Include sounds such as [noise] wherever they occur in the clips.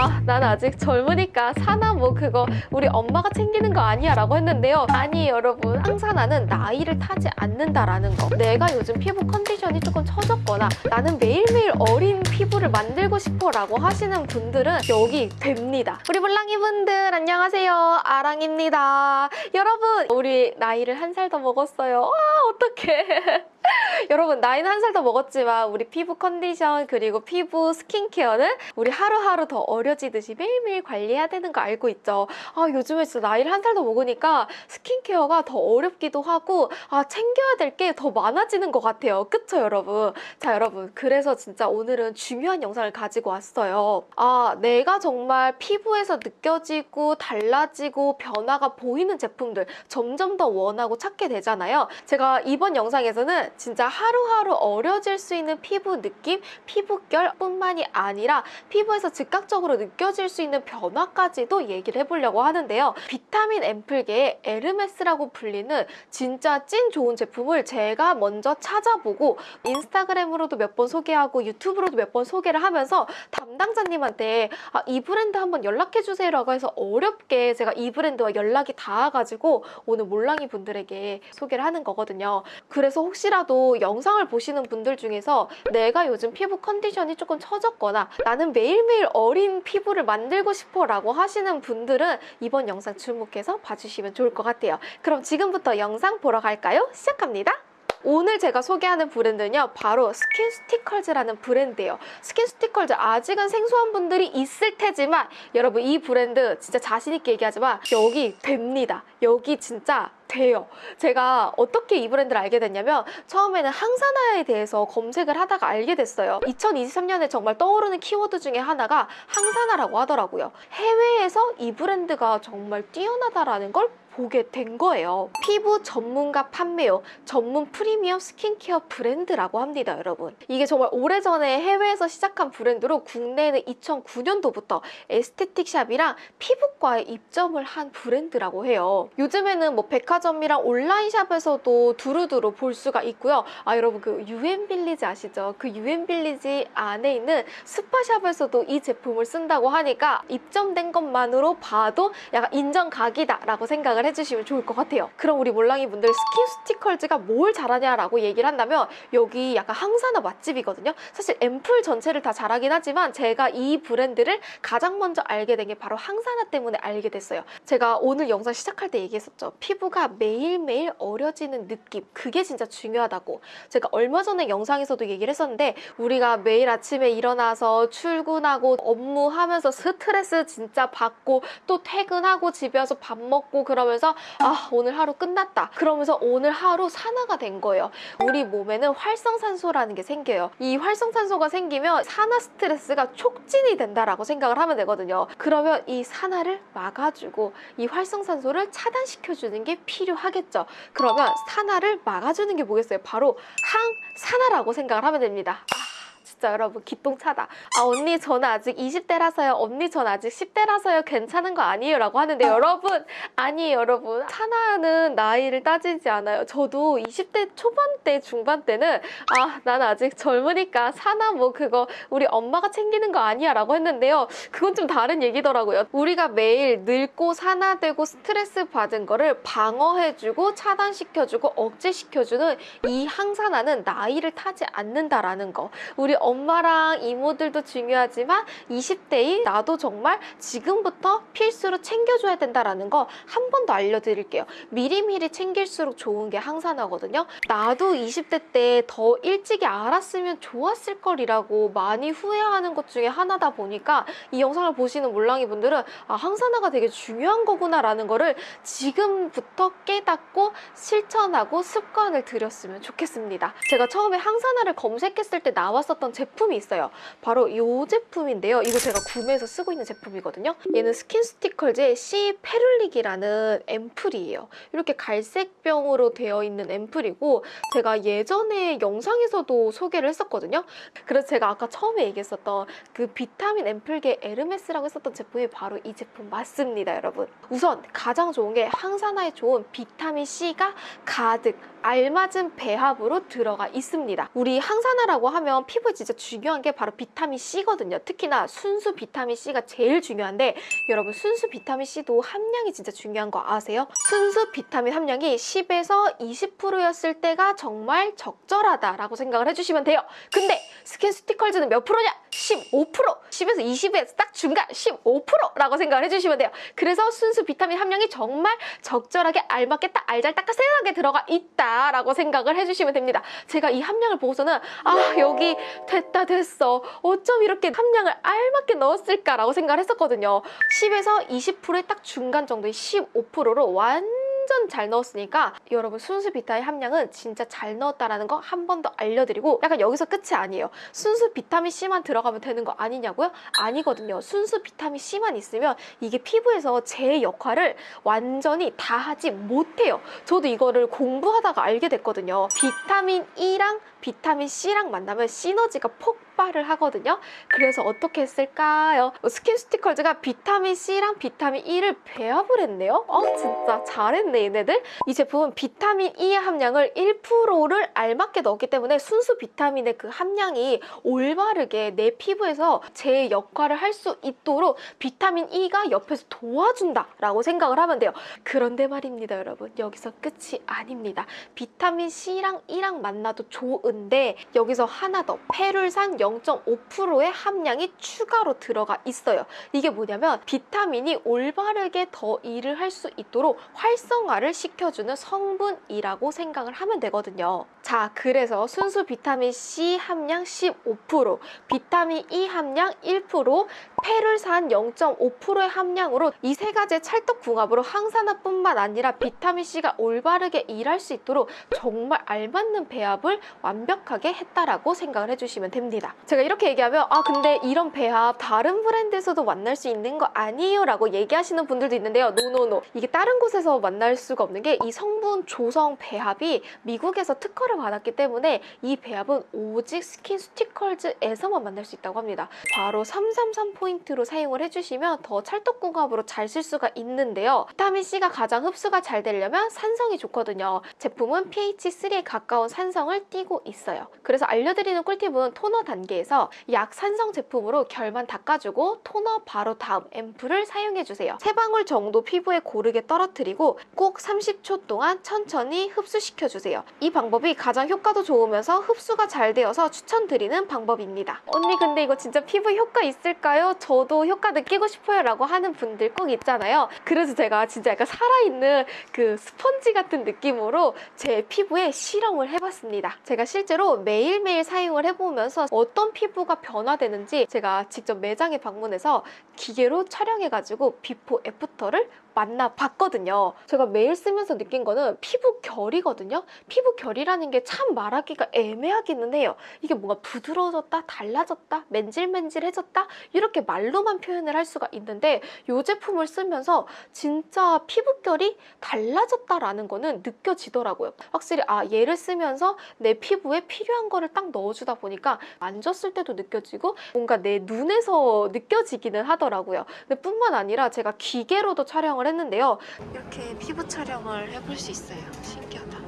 아, 난 아직 젊으니까 사나 뭐 그거 우리 엄마가 챙기는 거 아니야 라고 했는데요. 아니 여러분, 항산화는 나이를 타지 않는다라는 거. 내가 요즘 피부 컨디션이 조금 처졌거나 나는 매일매일 어린 피부를 만들고 싶어 라고 하시는 분들은 여기 됩니다. 우리 몰랑이 분들 안녕하세요. 아랑입니다. 여러분, 우리 나이를 한 살 더 먹었어요. 아, 어떡해. [laughs] 여러분 나이는 한 살 더 먹었지만 우리 피부 컨디션 그리고 피부 스킨케어는 우리 하루하루 더 어려지듯이 매일매일 관리해야 되는 거 알고 있죠? 아 요즘에 진짜 나이를 한 살 더 먹으니까 스킨케어가 더 어렵기도 하고 아 챙겨야 될 게 더 많아지는 것 같아요. 그쵸 여러분? 자 여러분 그래서 진짜 오늘은 중요한 영상을 가지고 왔어요. 아 내가 정말 피부에서 느껴지고 달라지고 변화가 보이는 제품들 점점 더 원하고 찾게 되잖아요. 제가 이번 영상에서는 진짜 하루하루 어려질 수 있는 피부 느낌, 피부결 뿐만이 아니라 피부에서 즉각적으로 느껴질 수 있는 변화까지도 얘기를 해보려고 하는데요. 비타민 앰플계의 에르메스라고 불리는 진짜 찐 좋은 제품을 제가 먼저 찾아보고 인스타그램으로도 몇 번 소개하고 유튜브로도 몇 번 소개를 하면서 담당자님한테 아, 이 브랜드 한번 연락해주세요 라고 해서 어렵게 제가 이 브랜드와 연락이 닿아가지고 오늘 몰랑이 분들에게 소개를 하는 거거든요. 그래서 혹시라도 영상을 보시는 분들 중에서 내가 요즘 피부 컨디션이 조금 처졌거나 나는 매일매일 어린 피부를 만들고 싶어 라고 하시는 분들은 이번 영상 주목해서 봐주시면 좋을 것 같아요. 그럼 지금부터 영상 보러 갈까요? 시작합니다. 오늘 제가 소개하는 브랜드는요 바로 스킨수티컬즈라는 브랜드예요 스킨수티컬즈 아직은 생소한 분들이 있을 테지만 여러분 이 브랜드 진짜 자신 있게 얘기하지만 여기 됩니다 여기 진짜 돼요. 제가 어떻게 이 브랜드를 알게 됐냐면 처음에는 항산화에 대해서 검색을 하다가 알게 됐어요. 2023년에 정말 떠오르는 키워드 중에 하나가 항산화라고 하더라고요. 해외에서 이 브랜드가 정말 뛰어나다라는 걸 보게 된 거예요. 피부 전문가 판매용 전문 프리미엄 스킨케어 브랜드라고 합니다, 여러분. 이게 정말 오래전에 해외에서 시작한 브랜드로 국내에는 2009년도부터 에스테틱 샵이랑 피부과에 입점을 한 브랜드라고 해요. 요즘에는 뭐 백화점이랑 온라인 샵에서도 두루두루 볼 수가 있고요. 아, 여러분 그 유엔 빌리지 아시죠? 그 유엔 빌리지 안에 있는 스파샵에서도 이 제품을 쓴다고 하니까 입점된 것만으로 봐도 약간 인정각이다 라고 생각을 해주시면 좋을 것 같아요. 그럼 우리 몰랑이 분들 스킨수티컬즈가 뭘 잘하냐라고 얘기를 한다면 여기 약간 항산화 맛집이거든요. 사실 앰플 전체를 다 잘하긴 하지만 제가 이 브랜드를 가장 먼저 알게 된 게 바로 항산화 때문에 알게 됐어요. 제가 오늘 영상 시작할 때 얘기했었죠. 피부가 매일매일 어려지는 느낌 그게 진짜 중요하다고 제가 얼마 전에 영상에서도 얘기를 했었는데 우리가 매일 아침에 일어나서 출근하고 업무하면서 스트레스 진짜 받고 또 퇴근하고 집에 와서 밥 먹고 그러면 서 아 오늘 하루 끝났다. 그러면서 오늘 하루 산화가 된 거예요. 우리 몸에는 활성산소라는 게 생겨요. 이 활성산소가 생기면 산화 스트레스가 촉진이 된다라고 생각을 하면 되거든요. 그러면 이 산화를 막아주고 이 활성산소를 차단시켜주는 게 필요하겠죠. 그러면 산화를 막아주는 게 뭐겠어요? 바로 항산화라고 생각을 하면 됩니다. 아. 진짜 여러분 기똥차다. 아 언니 저는 아직 20대라서요. 언니 전 아직 10대라서요. 괜찮은 거 아니에요 라고 하는데 여러분 아니에요 여러분. 산화는 나이를 따지지 않아요. 저도 20대 초반 때 중반 때는 아 난 아직 젊으니까 산화 뭐 그거 우리 엄마가 챙기는 거 아니야 라고 했는데요. 그건 좀 다른 얘기더라고요. 우리가 매일 늙고 산화되고 스트레스 받은 거를 방어해주고 차단시켜주고 억제시켜주는 이 항산화는 나이를 타지 않는다라는 거. 우리 엄마랑 이모들도 중요하지만 20대인 나도 정말 지금부터 필수로 챙겨줘야 된다라는 거 한 번 더 알려드릴게요. 미리미리 챙길수록 좋은 게 항산화거든요. 나도 20대 때 더 일찍이 알았으면 좋았을 걸이라고 많이 후회하는 것 중에 하나다 보니까 이 영상을 보시는 몰랑이 분들은 아 항산화가 되게 중요한 거구나라는 거를 지금부터 깨닫고 실천하고 습관을 들였으면 좋겠습니다. 제가 처음에 항산화를 검색했을 때 나왔었던 제품이 있어요. 바로 이 제품인데요. 이거 제가 구매해서 쓰고 있는 제품이거든요. 얘는 스킨수티컬즈의 C 페룰릭이라는 앰플이에요. 이렇게 갈색병으로 되어 있는 앰플이고 제가 예전에 영상에서도 소개를 했었거든요. 그래서 제가 아까 처음에 얘기했었던 그 비타민 앰플계 에르메스라고 했었던 제품이 바로 이 제품 맞습니다, 여러분. 우선 가장 좋은 게 항산화에 좋은 비타민 C가 가득 알맞은 배합으로 들어가 있습니다. 우리 항산화라고 하면 피부에 진짜 중요한 게 바로 비타민 C거든요. 특히나 순수 비타민 C가 제일 중요한데 여러분 순수 비타민 C도 함량이 진짜 중요한 거 아세요? 순수 비타민 함량이 10에서 20%였을 때가 정말 적절하다라고 생각을 해주시면 돼요. 근데 SkinCeuticals는 몇 프로냐? 15%! 10에서 20에서 딱 중간 15%라고 생각을 해주시면 돼요. 그래서 순수 비타민 함량이 정말 적절하게 알맞게 딱 알잘딱딱하게 들어가 있다 라고 생각을 해주시면 됩니다. 제가 이 함량을 보고서는 아 여기 됐다 됐어. 어쩜 이렇게 함량을 알맞게 넣었을까라고 생각을 했었거든요. 10에서 20%의 딱 중간 정도의 15%로 완 전 잘 넣었으니까 여러분 순수 비타민 함량은 진짜 잘 넣었다라는 거 한 번 더 알려드리고 약간 여기서 끝이 아니에요. 순수 비타민 C만 들어가면 되는 거 아니냐고요? 아니거든요. 순수 비타민 C만 있으면 이게 피부에서 제 역할을 완전히 다 하지 못해요. 저도 이거를 공부하다가 알게 됐거든요. 비타민 E랑 비타민 C랑 만나면 시너지가 폭 발을 하거든요. 그래서 어떻게 했을까요? SkinCeuticals가 비타민 C랑 비타민 E를 배합을 했네요. 어, 진짜 잘했네, 얘네들. 이 제품은 비타민 E의 함량을 1%를 알맞게 넣었기 때문에 순수 비타민의 그 함량이 올바르게 내 피부에서 제 역할을 할 수 있도록 비타민 E가 옆에서 도와준다라고 생각을 하면 돼요. 그런데 말입니다, 여러분. 여기서 끝이 아닙니다. 비타민 C랑 E랑 만나도 좋은데 여기서 하나 더 페룰산 0.5%의 함량이 추가로 들어가 있어요. 이게 뭐냐면 비타민이 올바르게 더 일을 할 수 있도록 활성화를 시켜주는 성분이라고 생각을 하면 되거든요. 자, 그래서 순수 비타민 C 함량 15%, 비타민 E 함량 1%, 페룰산 0.5%의 함량으로 이 세 가지의 찰떡궁합으로 항산화뿐만 아니라 비타민 C가 올바르게 일할 수 있도록 정말 알맞는 배합을 완벽하게 했다라고 생각을 해주시면 됩니다. 제가 이렇게 얘기하면 아 근데 이런 배합 다른 브랜드에서도 만날 수 있는 거 아니에요? 라고 얘기하시는 분들도 있는데요. No no no. 이게 다른 곳에서 만날 수가 없는 게 이 성분 조성 배합이 미국에서 특허를 받았기 때문에 이 배합은 오직 SkinCeuticals에서만 만날 수 있다고 합니다. 바로 333 포인트로 사용을 해주시면 더 찰떡궁합으로 잘 쓸 수가 있는데요. 비타민C가 가장 흡수가 잘 되려면 산성이 좋거든요. 제품은 pH3에 가까운 산성을 띠고 있어요. 그래서 알려드리는 꿀팁은 토너 단계에서 약산성 제품으로 결만 닦아주고 토너 바로 다음 앰플을 사용해주세요. 세 방울 정도 피부에 고르게 떨어뜨리고 꼭 30초 동안 천천히 흡수시켜주세요. 이 방법이 가장 효과도 좋으면서 흡수가 잘 되어서 추천드리는 방법입니다. 언니 근데 이거 진짜 피부 효과 있을까요? 저도 효과 느끼고 싶어요 라고 하는 분들 꼭 있잖아요. 그래서 제가 진짜 약간 살아있는 그 스펀지 같은 느낌으로 제 피부에 실험을 해봤습니다. 제가 실제로 매일매일 사용을 해보면서 어떤 피부가 변화되는지 제가 직접 매장에 방문해서 기계로 촬영해가지고 before after를 만나봤거든요. 제가 매일 쓰면서 느낀 거는 피부 결이거든요. 피부 결이라는 게 참 말하기가 애매하기는 해요. 이게 뭔가 부드러워졌다, 달라졌다, 맨질맨질해졌다 이렇게 말로만 표현을 할 수가 있는데 이 제품을 쓰면서 진짜 피부결이 달라졌다라는 거는 느껴지더라고요. 확실히 아 얘를 쓰면서 내 피부에 필요한 거를 딱 넣어주다 보니까 만졌을 때도 느껴지고 뭔가 내 눈에서 느껴지기는 하더라고요. 근데 뿐만 아니라 제가 기계로도 촬영을 했는데요. 이렇게 피부 촬영을 해볼 수 있어요. 신기하다.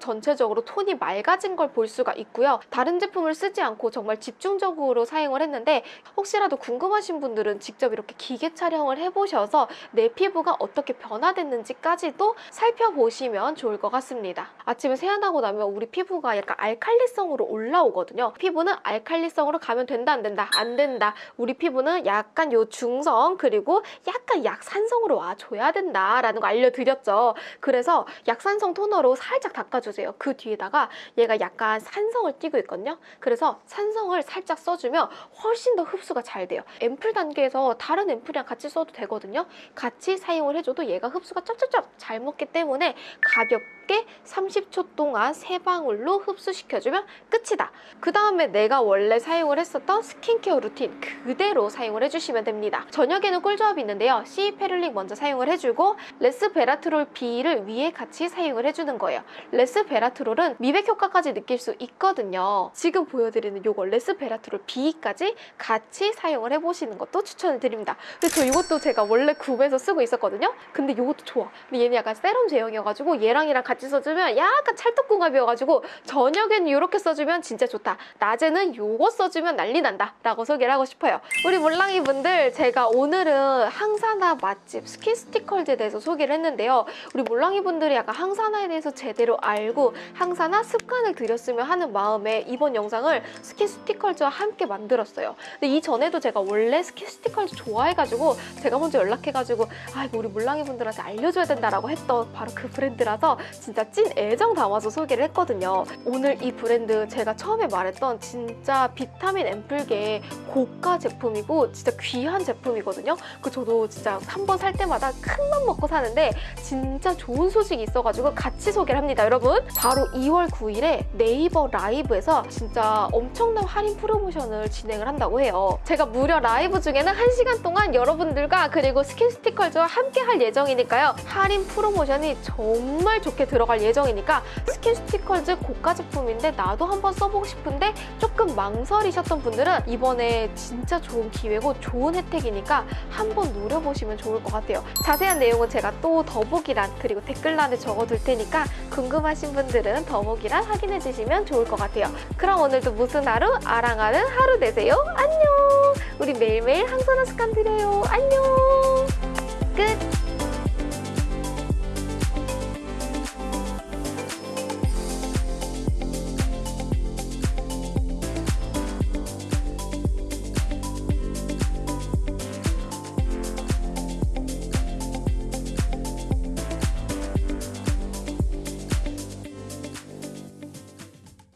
전체적으로 톤이 맑아진 걸 볼 수가 있고요. 다른 제품을 쓰지 않고 정말 집중적으로 사용을 했는데 혹시라도 궁금하신 분들은 직접 이렇게 기계 촬영을 해보셔서 내 피부가 어떻게 변화됐는지까지도 살펴보시면 좋을 것 같습니다. 아침에 세안하고 나면 우리 피부가 약간 알칼리성으로 올라오거든요. 피부는 알칼리성으로 가면 된다 안 된다 안 된다. 우리 피부는 약간 요 중성 그리고 약간 약산성으로 와줘야 된다라는 거 알려드렸죠. 그래서 약산성 토너로 살짝 닦아주세요. 그 뒤에다가 얘가 약간 산성을 띠고 있거든요. 그래서 산성을 살짝 써주면 훨씬 더 흡수가 잘 돼요. 앰플 단계에서 다른 앰플이랑 같이 써도 되거든요. 같이 사용을 해줘도 얘가 흡수가 쩝쩝쩝 잘 먹기 때문에 가볍게 30초 동안 세 방울로 흡수시켜주면 끝이다. 그 다음에 내가 원래 사용을 했었던 스킨케어 루틴 그대로 사용을 해주시면 됩니다. 저녁에는 꿀조합이 있는데요. C Ferulic 먼저 사용을 해주고 레스베라트롤 B를 위에 같이 사용을 해주는 거예요. 레스 레스베라트롤은 미백 효과까지 느낄 수 있거든요. 지금 보여드리는 요거 레스베라트롤 B까지 같이 사용을 해보시는 것도 추천을 드립니다. 저 이것도 제가 원래 구매해서 쓰고 있었거든요. 근데 이것도 좋아. 근데 얘는 약간 세럼 제형이어가지고 얘랑이랑 같이 써주면 약간 찰떡궁합이어가지고 저녁에는 이렇게 써주면 진짜 좋다. 낮에는 요거 써주면 난리 난다. 라고 소개를 하고 싶어요. 우리 몰랑이 분들 제가 오늘은 항산화 맛집 SkinCeuticals에 대해서 소개를 했는데요. 우리 몰랑이 분들이 약간 항산화에 대해서 제대로 알고 항산화 습관을 들였으면 하는 마음에 이번 영상을 SkinCeuticals와 함께 만들었어요. 근데 이전에도 제가 원래 SkinCeuticals 좋아해가지고 제가 먼저 연락해가지고 아 이거 우리 몰랑이 분들한테 알려줘야 된다라고 했던 바로 그 브랜드라서 진짜 찐 애정 담아서 소개를 했거든요. 오늘 이 브랜드 제가 처음에 말했던 진짜 비타민 앰플계의 고가 제품이고 진짜 귀한 제품이거든요. 그 저도 진짜 한 번 살 때마다 큰 맘 먹고 사는데 진짜 좋은 소식이 있어가지고 같이 소개를 합니다, 여러분. 바로 2월 9일에 네이버 라이브에서 진짜 엄청난 할인 프로모션을 진행을 한다고 해요. 제가 무려 라이브 중에는 1시간 동안 여러분들과 그리고 SkinCeuticals와 함께 할 예정이니까요. 할인 프로모션이 정말 좋게 들어갈 예정이니까 SkinCeuticals 고가 제품인데 나도 한번 써보고 싶은데 조금 망설이셨던 분들은 이번에 진짜 좋은 기회고 좋은 혜택이니까 한번 노려보시면 좋을 것 같아요. 자세한 내용은 제가 또 더보기란 그리고 댓글란에 적어둘 테니까 궁금하신 분들은 더보기란 확인해 주시면 좋을 것 같아요. 그럼 오늘도 무슨 하루? 아랑하는 하루 되세요. 안녕! 우리 매일매일 항산화 습관 들여요. 안녕! 끝!